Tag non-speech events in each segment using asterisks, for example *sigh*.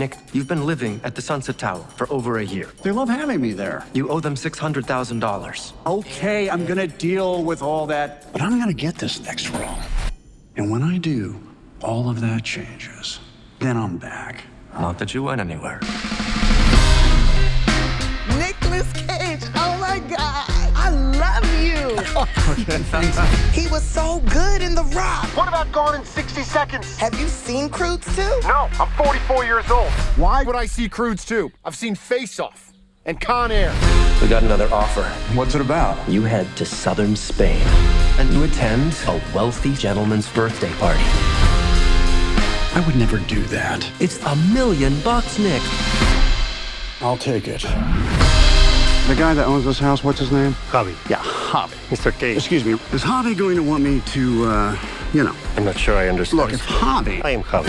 Nick, you've been living at the Sunset Tower for over a year. They love having me there. You owe them $600,000. Okay, I'm gonna deal with all that, but I'm gonna get this next role. And when I do, all of that changes. Then I'm back. Not that you went anywhere. *laughs* he was so good in The Rock. What about Gone in 60 Seconds? Have you seen Croods 2? No, I'm 44 years old. Why would I see Croods 2? I've seen Face Off and Con Air. We got another offer. What's it about? You head to southern Spain and you attend a wealthy gentleman's birthday party. I would never do that. It's a million bucks, Nick. I'll take it. The guy that owns this house, what's his name? Javi. Yeah, Javi. Mr. Cage. Excuse me, is Javi going to want me to, uh, you know, I'm not sure I understand. look, if Javi... I am Javi.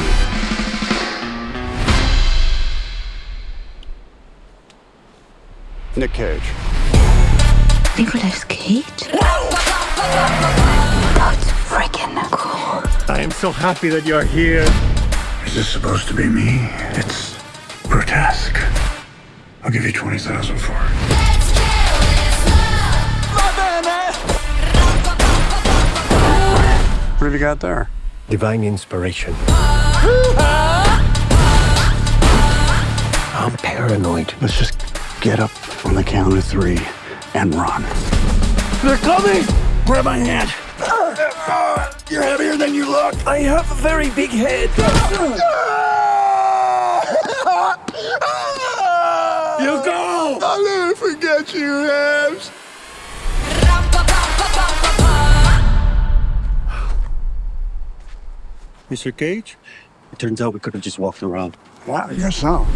Nick Cage. Nicolas Cage? That's freaking cool. I am so happy that you're here. Is this supposed to be me? It's grotesque. I'll give you 20000 for it. What have you got there? Divine inspiration. I'm paranoid. Let's just get up on the count of three and run. They're coming! Grab my hand. You're heavier than you look. I have a very big head. *laughs* You go! I'll never forget you, Habs. Mr. Cage? It turns out we could have just walked around. Wow, I guess so.